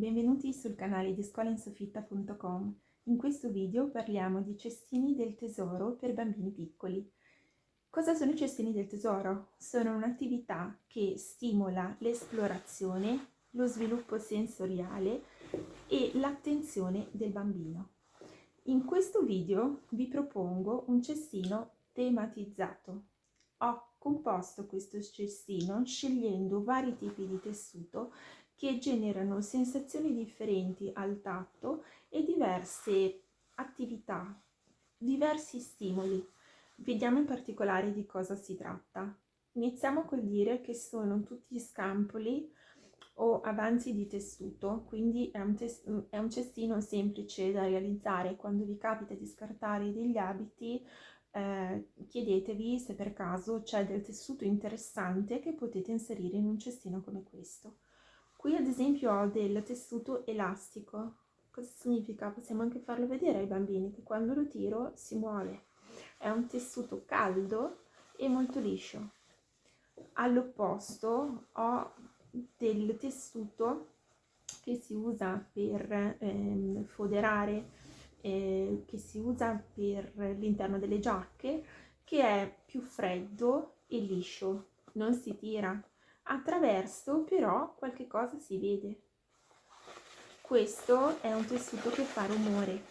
benvenuti sul canale di scolainsofitta.com. In questo video parliamo di cestini del tesoro per bambini piccoli. Cosa sono i cestini del tesoro? Sono un'attività che stimola l'esplorazione, lo sviluppo sensoriale e l'attenzione del bambino. In questo video vi propongo un cestino tematizzato. Ho composto questo cestino scegliendo vari tipi di tessuto che generano sensazioni differenti al tatto e diverse attività, diversi stimoli. Vediamo in particolare di cosa si tratta. Iniziamo col dire che sono tutti scampoli o avanzi di tessuto, quindi è un, è un cestino semplice da realizzare quando vi capita di scartare degli abiti eh, chiedetevi se per caso c'è del tessuto interessante che potete inserire in un cestino come questo. Qui ad esempio ho del tessuto elastico. Cosa significa? Possiamo anche farlo vedere ai bambini che quando lo tiro si muove. È un tessuto caldo e molto liscio. All'opposto ho del tessuto che si usa per ehm, foderare, eh, che si usa per l'interno delle giacche, che è più freddo e liscio, non si tira, attraverso però qualche cosa si vede. Questo è un tessuto che fa rumore.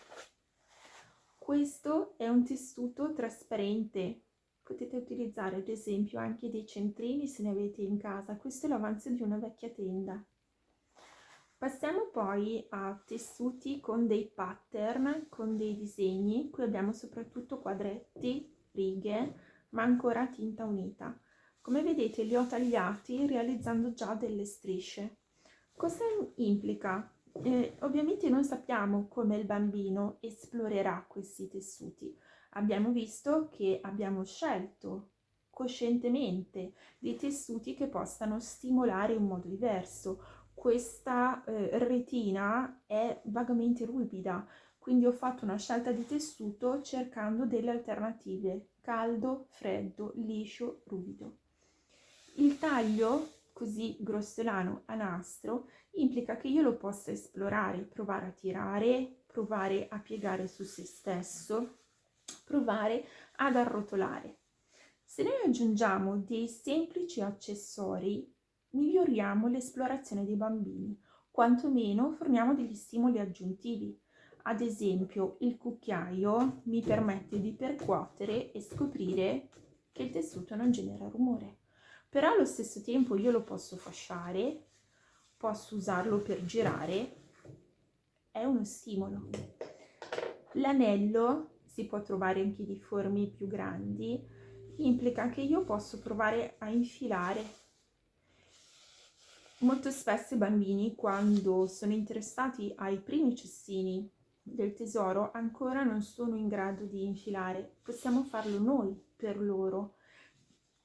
Questo è un tessuto trasparente. Potete utilizzare ad esempio anche dei centrini se ne avete in casa. Questo è l'avanzo di una vecchia tenda. Passiamo poi a tessuti con dei pattern, con dei disegni. Qui abbiamo soprattutto quadretti, righe, ma ancora tinta unita. Come vedete li ho tagliati realizzando già delle strisce. Cosa implica? Eh, ovviamente non sappiamo come il bambino esplorerà questi tessuti. Abbiamo visto che abbiamo scelto coscientemente dei tessuti che possano stimolare in modo diverso. Questa eh, retina è vagamente ruvida, quindi ho fatto una scelta di tessuto cercando delle alternative, caldo, freddo, liscio, ruvido. Il taglio così grossolano a nastro implica che io lo possa esplorare, provare a tirare, provare a piegare su se stesso, provare ad arrotolare. Se noi aggiungiamo dei semplici accessori, miglioriamo l'esplorazione dei bambini, quantomeno forniamo degli stimoli aggiuntivi. Ad esempio, il cucchiaio mi permette di percuotere e scoprire che il tessuto non genera rumore però allo stesso tempo io lo posso fasciare, posso usarlo per girare, è uno stimolo. L'anello si può trovare anche di forme più grandi, implica che io posso provare a infilare. Molto spesso i bambini quando sono interessati ai primi cestini del tesoro ancora non sono in grado di infilare, possiamo farlo noi per loro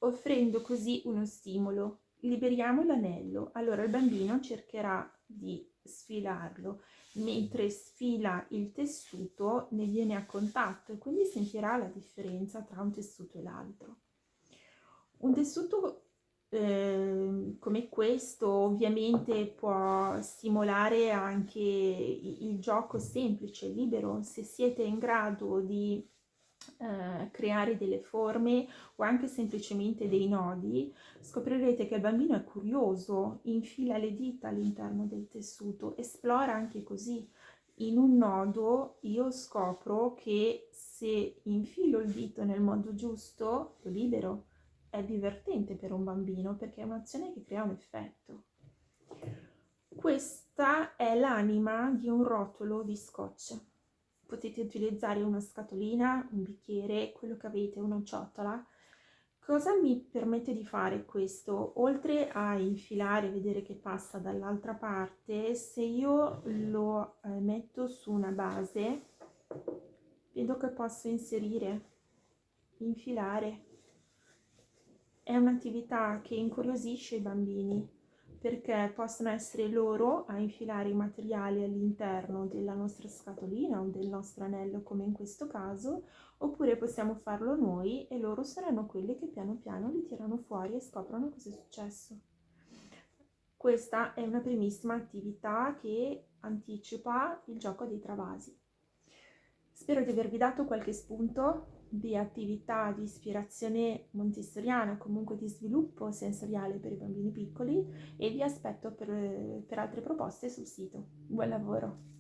offrendo così uno stimolo. Liberiamo l'anello, allora il bambino cercherà di sfilarlo, mentre sfila il tessuto ne viene a contatto e quindi sentirà la differenza tra un tessuto e l'altro. Un tessuto eh, come questo ovviamente può stimolare anche il gioco semplice, libero, se siete in grado di eh, creare delle forme o anche semplicemente dei nodi, scoprirete che il bambino è curioso, infila le dita all'interno del tessuto, esplora anche così. In un nodo io scopro che se infilo il dito nel modo giusto, lo libero. È divertente per un bambino perché è un'azione che crea un effetto. Questa è l'anima di un rotolo di scotch potete utilizzare una scatolina, un bicchiere, quello che avete, una ciotola. Cosa mi permette di fare questo? Oltre a infilare, vedere che passa dall'altra parte, se io lo eh, metto su una base, vedo che posso inserire, infilare. È un'attività che incuriosisce i bambini perché possono essere loro a infilare i materiali all'interno della nostra scatolina o del nostro anello come in questo caso oppure possiamo farlo noi e loro saranno quelli che piano piano li tirano fuori e scoprono cosa è successo. questa è una primissima attività che anticipa il gioco dei travasi. Spero di avervi dato qualche spunto di attività di ispirazione montessoriana, comunque di sviluppo sensoriale per i bambini piccoli e vi aspetto per, per altre proposte sul sito. Buon lavoro!